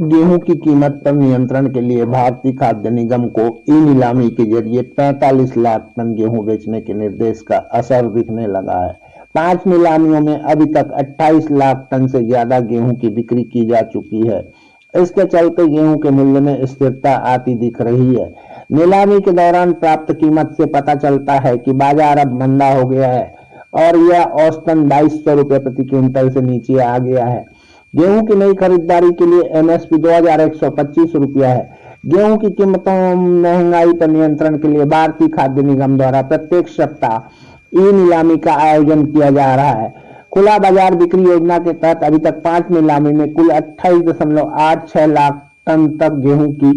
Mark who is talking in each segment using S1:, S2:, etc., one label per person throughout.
S1: गेहूँ की कीमत पर नियंत्रण के लिए भारतीय खाद्य निगम को ई नीलामी के ज़रिए 45 लाख टन गेहूँ बेचने के निर्देश का असर दिखने लगा है। पाँच नीलामियों में अभी तक 28 लाख टन से ज़्यादा गेहूँ की बिक्री की जा चुकी है। इसके चलते गेहूँ के मूल्य में स्थिरता आती दिख रही है। नीलामी के दौरान प्राप्त कीमत से पता चलता है कि बाज़ार अब मंदा हो गया है और यह औसतन बाईस सौ प्रति क्विंटल से नीचे आ गया है। गेहूँ की नई खरीदारी के लिए एमएसपी दो हज़ार एक सौ पच्चीस रुपया है। गेहूँ की कीमतों, महँगाई पर नियंत्रण के लिए भारतीय खाद्य निगम द्वारा प्रत्येक सप्ताह ई नीलामी का आयोजन किया जा रहा है। खुला बाज़ार बिक्री योजना के तहत अभी तक पाँच नीलामी में कुल अट्ठाईस दशमलव आठ छह लाख टन तक गेहूँ की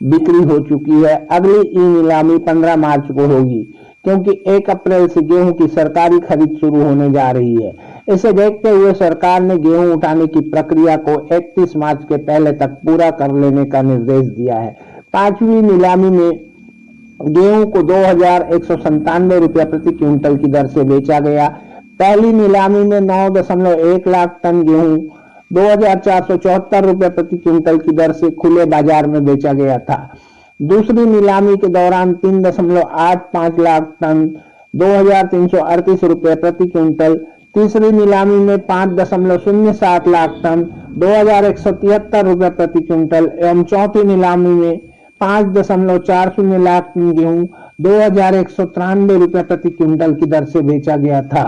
S1: बिक्री हो चुकी है। अगली ई नीलामी 15 मार्च को होगी। क्योंकि 1 अप्रैल से गेहूँ की सरकारी खरीद शुरू होने जा रही है। इसे देखते हुए सरकार ने गेहूँ उठाने की प्रक्रिया को 31 मार्च के पहले तक पूरा कर लेने का निर्देश दिया है। पांचवी नीलामी में गेहूँ को दो हज़ार रुपया प्रति क्विंटल की दर से बेचा गया। पहली नीलामी में नौ दशमलव एक लाख टन गेहूँ दो हज़ार प्रति क्विंटल की दर से खुले बाज़ार में बेचा गया था। दूसरी नीलामी के दौरान तीन दशमलव आठ पाँच लाख टन दो हज़ार तीन सौ अड़तीस रुपये प्रति क्विंटल। तीसरी नीलामी में पाँच दशमलव शून्य सात लाख टन दो हज़ार एक सौ तिहत्तर रुपये प्रति क्विंटल एवं चौथी नीलामी में पाँच दशमलव चार शून्य लाख टन गेहूँ दो हज़ार एक सौ तिरानवे रुपये प्रति क्विंटल की दर से बेचा गया था।